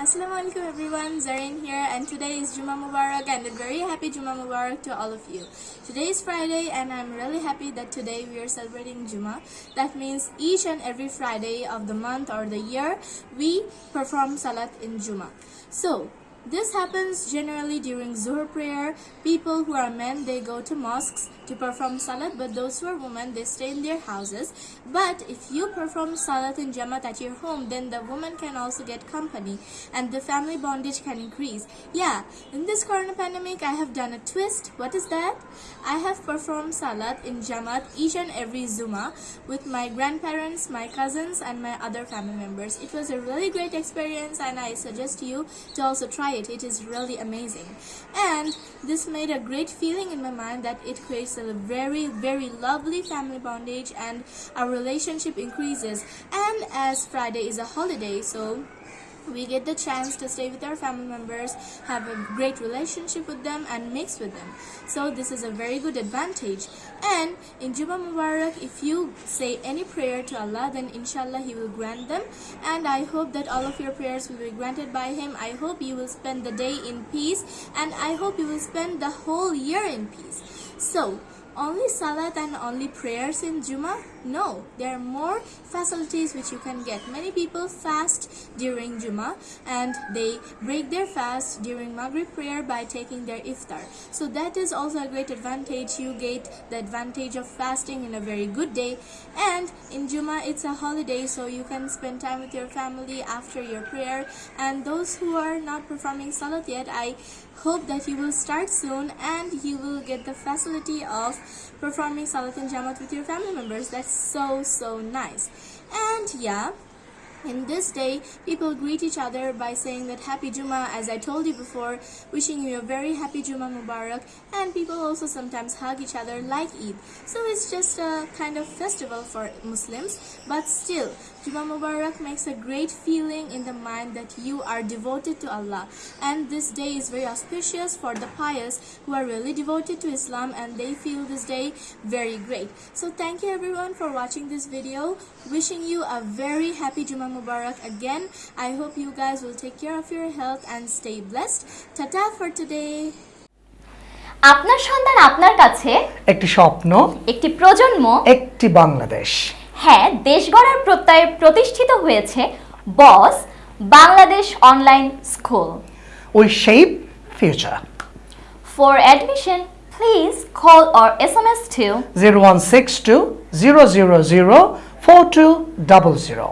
Assalamu alaikum everyone, Zareen here and today is Juma Mubarak and a very happy Juma Mubarak to all of you. Today is Friday and I'm really happy that today we are celebrating Juma. That means each and every Friday of the month or the year we perform Salat in Juma. So this happens generally during Zuhr prayer. People who are men, they go to mosques to perform salat, but those who are women, they stay in their houses. But if you perform salat in Jamaat at your home, then the woman can also get company and the family bondage can increase. Yeah, in this corona pandemic, I have done a twist. What is that? I have performed salat in Jamaat each and every Juma with my grandparents, my cousins, and my other family members. It was a really great experience and I suggest you to also try it. It is really amazing. And this made a great feeling in my mind that it creates a very, very lovely family bondage and our relationship increases. And as Friday is a holiday, so we get the chance to stay with our family members, have a great relationship with them and mix with them. So this is a very good advantage. And in Juma Mubarak, if you say any prayer to Allah, then inshallah He will grant them. And I hope that all of your prayers will be granted by Him. I hope you will spend the day in peace and I hope you will spend the whole year in peace. So, only salat and only prayers in Juma? No, there are more facilities which you can get. Many people fast during Juma and they break their fast during Maghrib prayer by taking their iftar. So that is also a great advantage. You get the advantage of fasting in a very good day. And in Juma, it's a holiday, so you can spend time with your family after your prayer. And those who are not performing salat yet, I hope that you will start soon and you will get the facility of performing Salat and Jamaat with your family members. That's so, so nice. And yeah, in this day, people greet each other by saying that Happy Juma, as I told you before, wishing you a very happy Juma Mubarak, and people also sometimes hug each other like Eid. So it's just a kind of festival for Muslims, but still, Juma Mubarak makes a great feeling in the mind that you are devoted to Allah. And this day is very auspicious for the pious who are really devoted to Islam and they feel this day very great. So thank you everyone for watching this video. Wishing you a very happy Juma Mubarak again. I hope you guys will take care of your health and stay blessed. Tata for today. আপনার সন্তান আপনার কাছে একটি স্বপ্ন একটি প্রজন্ম একটি বাংলাদেশ হ্যাঁ দেশ গড়ার প্রত্যয়ে প্রতিষ্ঠিত হয়েছে boss Bangladesh online school. We shape future for admission please call or S M S two zero one six two zero zero zero four two double zero